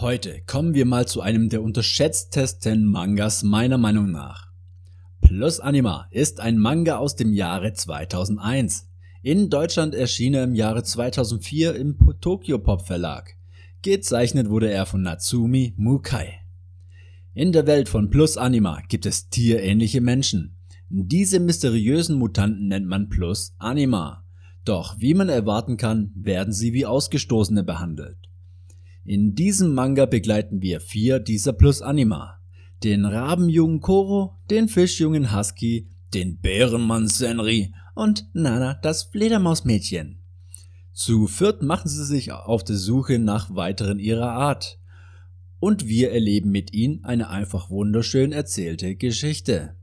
Heute kommen wir mal zu einem der unterschätztesten Mangas meiner Meinung nach. Plus Anima ist ein Manga aus dem Jahre 2001. In Deutschland erschien er im Jahre 2004 im Tokyo Pop Verlag. Gezeichnet wurde er von Natsumi Mukai. In der Welt von Plus Anima gibt es tierähnliche Menschen. Diese mysteriösen Mutanten nennt man Plus Anima. Doch wie man erwarten kann, werden sie wie Ausgestoßene behandelt. In diesem Manga begleiten wir vier dieser Plus Anima. Den Rabenjungen Koro, den Fischjungen Husky, den Bärenmann Senri und Nana das Fledermausmädchen. Zu viert machen sie sich auf der Suche nach weiteren ihrer Art. Und wir erleben mit ihnen eine einfach wunderschön erzählte Geschichte.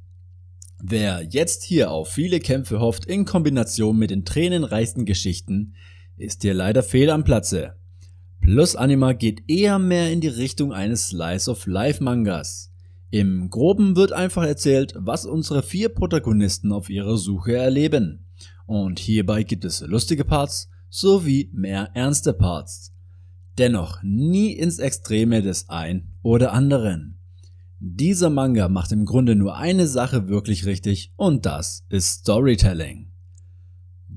Wer jetzt hier auf viele Kämpfe hofft in Kombination mit den tränenreichsten Geschichten, ist hier leider fehl am Platze. Plus Anima geht eher mehr in die Richtung eines Slice of Life Mangas. Im Groben wird einfach erzählt, was unsere vier Protagonisten auf ihrer Suche erleben. Und hierbei gibt es lustige Parts sowie mehr ernste Parts. Dennoch nie ins Extreme des ein oder anderen. Dieser Manga macht im Grunde nur eine Sache wirklich richtig und das ist Storytelling.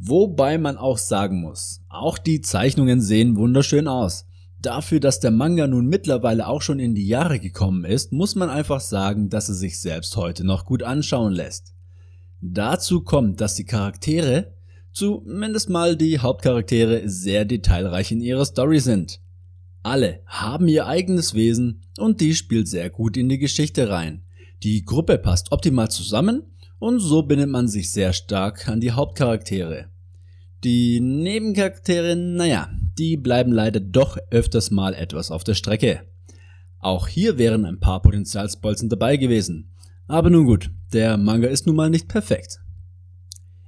Wobei man auch sagen muss, auch die Zeichnungen sehen wunderschön aus. Dafür, dass der Manga nun mittlerweile auch schon in die Jahre gekommen ist, muss man einfach sagen, dass er sich selbst heute noch gut anschauen lässt. Dazu kommt, dass die Charaktere, zumindest mal die Hauptcharaktere, sehr detailreich in ihrer Story sind. Alle haben ihr eigenes Wesen und die spielt sehr gut in die Geschichte rein. Die Gruppe passt optimal zusammen und so bindet man sich sehr stark an die Hauptcharaktere. Die Nebencharaktere, naja, die bleiben leider doch öfters mal etwas auf der Strecke. Auch hier wären ein paar Potenzialsbolzen dabei gewesen. Aber nun gut, der Manga ist nun mal nicht perfekt.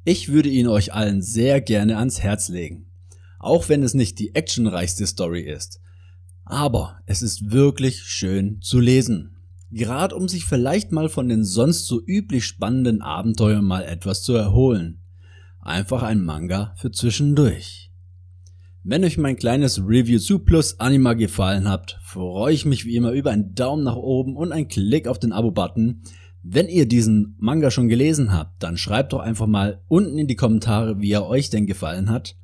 Ich würde ihn euch allen sehr gerne ans Herz legen. Auch wenn es nicht die actionreichste Story ist. Aber es ist wirklich schön zu lesen. Gerade um sich vielleicht mal von den sonst so üblich spannenden Abenteuern mal etwas zu erholen. Einfach ein Manga für zwischendurch. Wenn euch mein kleines Review zu Plus Anima gefallen hat, freue ich mich wie immer über einen Daumen nach oben und einen Klick auf den Abo-Button. Wenn ihr diesen Manga schon gelesen habt, dann schreibt doch einfach mal unten in die Kommentare, wie er euch denn gefallen hat.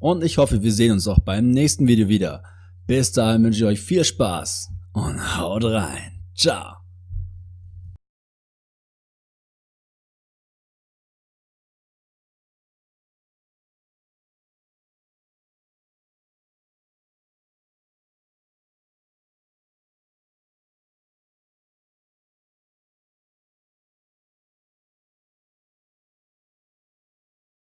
Und ich hoffe, wir sehen uns auch beim nächsten Video wieder. Bis dahin wünsche ich euch viel Spaß und haut rein. 炸